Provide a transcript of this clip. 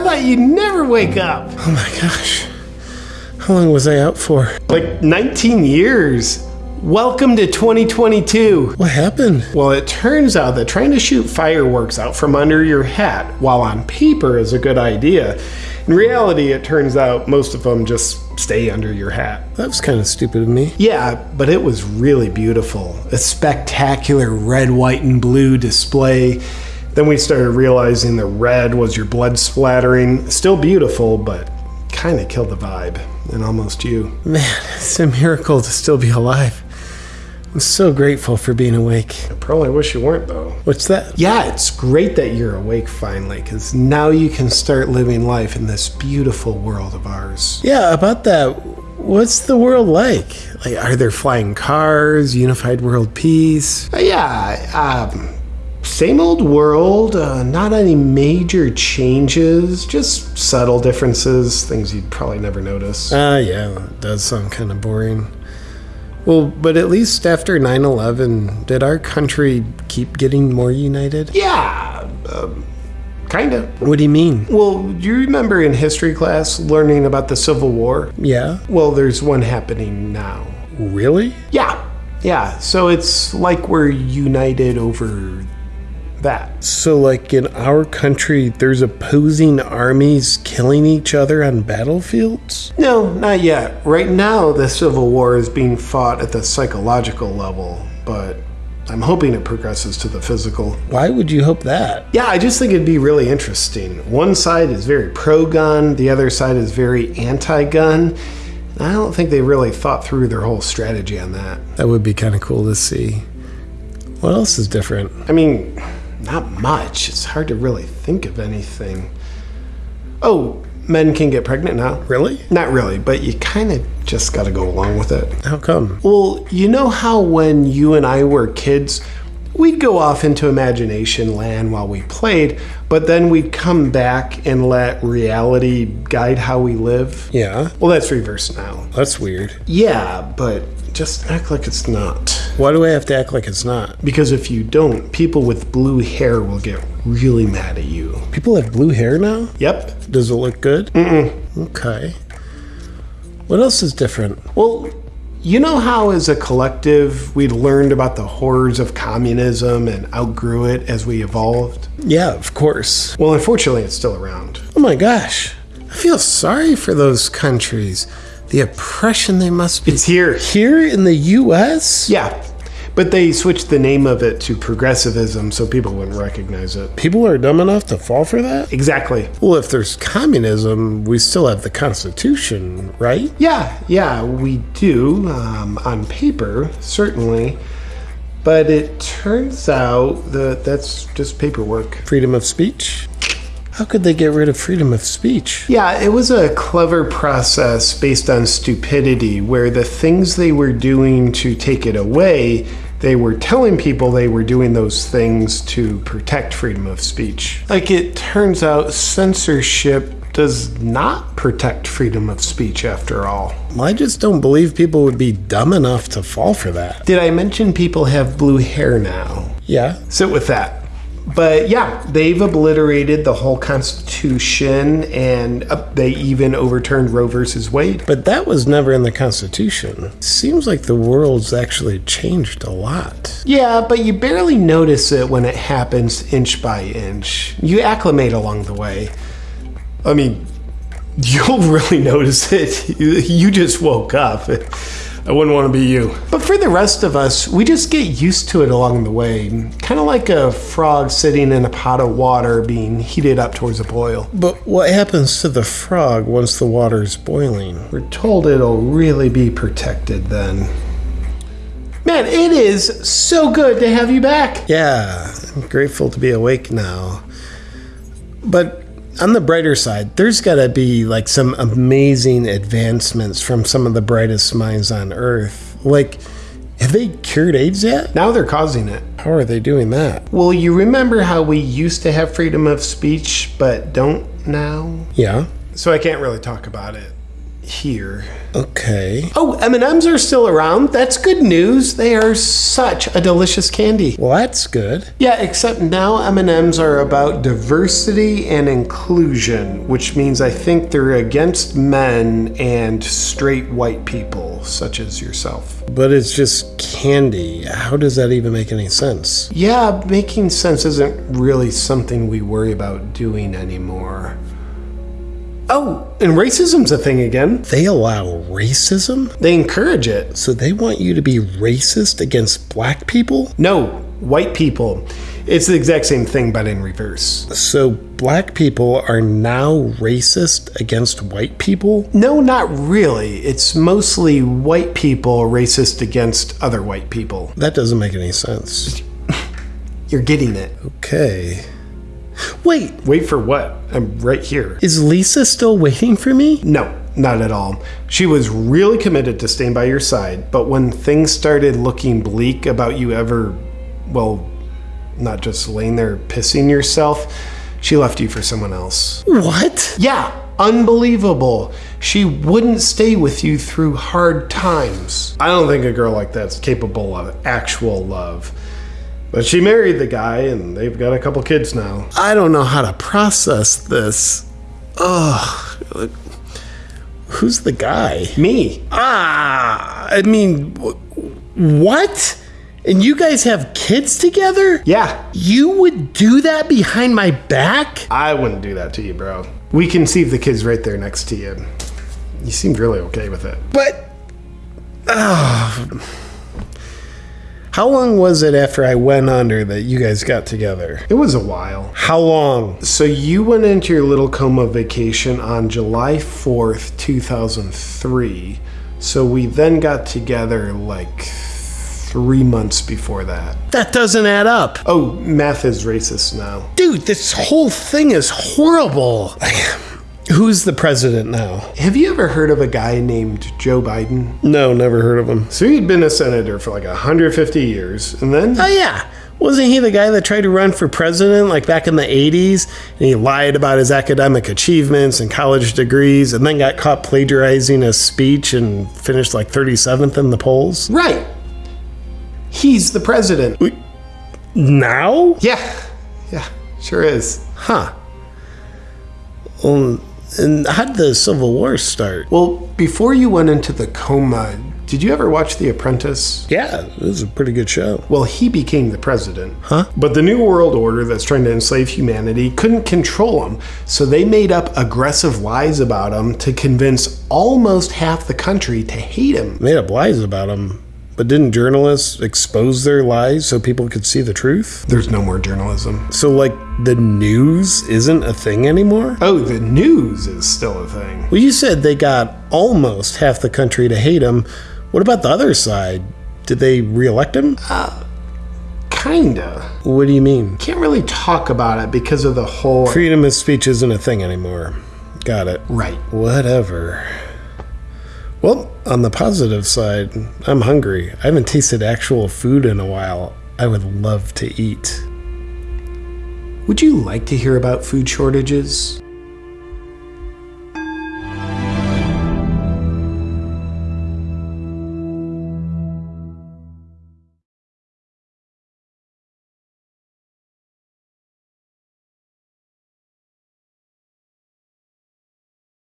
I thought you'd never wake up. Oh my gosh. How long was I out for? Like 19 years. Welcome to 2022. What happened? Well, it turns out that trying to shoot fireworks out from under your hat while on paper is a good idea. In reality, it turns out most of them just stay under your hat. That was kind of stupid of me. Yeah, but it was really beautiful. A spectacular red, white, and blue display. Then we started realizing the red was your blood splattering. Still beautiful, but kind of killed the vibe. And almost you. Man, it's a miracle to still be alive. I'm so grateful for being awake. I probably wish you weren't, though. What's that? Yeah, it's great that you're awake finally, because now you can start living life in this beautiful world of ours. Yeah, about that. What's the world like? Like, are there flying cars, unified world peace? Uh, yeah, um, same old world, uh, not any major changes, just subtle differences, things you'd probably never notice. Ah, yeah, that does sound kind of boring. Well, but at least after 9 11, did our country keep getting more united? Yeah, um, kind of. What do you mean? Well, do you remember in history class learning about the Civil War? Yeah. Well, there's one happening now. Really? Yeah, yeah. So it's like we're united over that. So, like in our country, there's opposing armies killing each other on battlefields? No, not yet. Right now, the Civil War is being fought at the psychological level, but I'm hoping it progresses to the physical. Why would you hope that? Yeah, I just think it'd be really interesting. One side is very pro gun, the other side is very anti gun. I don't think they really thought through their whole strategy on that. That would be kind of cool to see. What else is different? I mean, not much. It's hard to really think of anything. Oh, men can get pregnant now. Really? Not really, but you kind of just got to go along with it. How come? Well, you know how when you and I were kids, we'd go off into imagination land while we played, but then we'd come back and let reality guide how we live? Yeah, Well, that's reversed now. that's weird. Yeah, but just act like it's not. Why do I have to act like it's not? Because if you don't, people with blue hair will get really mad at you. People have blue hair now? Yep. Does it look good? Mm-mm. Okay. What else is different? Well, you know how as a collective we learned about the horrors of communism and outgrew it as we evolved? Yeah, of course. Well, unfortunately, it's still around. Oh my gosh. I feel sorry for those countries. The oppression they must be. It's here. Here in the US? Yeah. But they switched the name of it to progressivism so people wouldn't recognize it. People are dumb enough to fall for that? Exactly. Well, if there's communism, we still have the Constitution, right? Yeah, yeah, we do, um, on paper, certainly. But it turns out that that's just paperwork. Freedom of speech? How could they get rid of freedom of speech? Yeah, it was a clever process based on stupidity where the things they were doing to take it away, they were telling people they were doing those things to protect freedom of speech. Like it turns out, censorship does not protect freedom of speech after all. I just don't believe people would be dumb enough to fall for that. Did I mention people have blue hair now? Yeah. Sit with that. But yeah, they've obliterated the whole Constitution and uh, they even overturned Roe versus Wade. But that was never in the Constitution. Seems like the world's actually changed a lot. Yeah, but you barely notice it when it happens inch by inch. You acclimate along the way. I mean, you'll really notice it. You- You just woke up. I wouldn't want to be you. But for the rest of us, we just get used to it along the way. Kind of like a frog sitting in a pot of water being heated up towards a boil. But what happens to the frog once the water's boiling? We're told it'll really be protected then. Man, it is so good to have you back. Yeah, I'm grateful to be awake now. But on the brighter side, there's got to be like some amazing advancements from some of the brightest minds on Earth. Like, have they cured AIDS yet? Now they're causing it. How are they doing that? Well, you remember how we used to have freedom of speech but don't now? Yeah. So I can't really talk about it. Here. Okay. Oh, M&Ms are still around. That's good news. They are such a delicious candy. Well, that's good. Yeah, except now M&Ms are about diversity and inclusion, which means I think they're against men and straight white people such as yourself. But it's just candy. How does that even make any sense? Yeah, making sense isn't really something we worry about doing anymore. Oh, and racism's a thing again. They allow racism? They encourage it. So they want you to be racist against black people? No, white people. It's the exact same thing, but in reverse. So black people are now racist against white people? No, not really. It's mostly white people racist against other white people. That doesn't make any sense. You're getting it. Okay. Wait, Wait for what? I'm right here. is Lisa still waiting for me? No, not at all. She was really committed to staying by your side, but when things started looking bleak about you ever, well, not just laying there pissing yourself, she left you for someone else. What? Yeah, unbelievable. She wouldn't stay with you through hard times. I don't think a girl like that's capable of actual love. But she married the guy, and they've got a couple kids now. I don't know how to process this. Ugh. Who's the guy? Me. Ah, I mean, wh- what? And you guys have kids together? Yeah, You would do that behind my back? I wouldn't do that to you, bro. We conceived the kids right there next to you. You seemed really okay with it. But. ah. How long was it after I went under that you guys got together? It was a while. How long? So you went into your little coma vacation on July 4th, 2003. So we then got together like three months before that. That doesn't add up. Oh, math is racist now. Dude, this whole thing is horrible. Who's the president now? Have you ever heard of a guy named Joe Biden? No, never heard of him. So he'd been a senator for like 150 years, and then Oh, yeah. Wasn't he the guy that tried to run for president like back in the 80s? And he lied about his academic achievements and college degrees and then got caught plagiarizing a speech and finished like 37th in the polls? right, he's the president. Now? Yeah, yeah, sure is. Huh. Um, and how did the Civil War start? Well, before you went into the coma, did you ever watch The Apprentice? Yeah, it was a pretty good show. Well, he became the president. Huh? But the New World Order that's trying to enslave humanity couldn't control him, so they made up aggressive lies about him to convince almost half the country to hate him. Made up lies about him. But didn't journalists expose their lies so people could see the truth? There's no more journalism. So, like, the news isn't a thing anymore? Oh, the news is still a thing. Well, you said they got almost half the country to hate him. What about the other side? Did they reelect him? Uh, kinda. What do you mean? Can't really talk about it because of the whole. Freedom of speech isn't a thing anymore. Got it. Right. Whatever. Well, on the positive side, I'm hungry. I haven't tasted actual food in a while. I would love to eat. Would you like to hear about food shortages?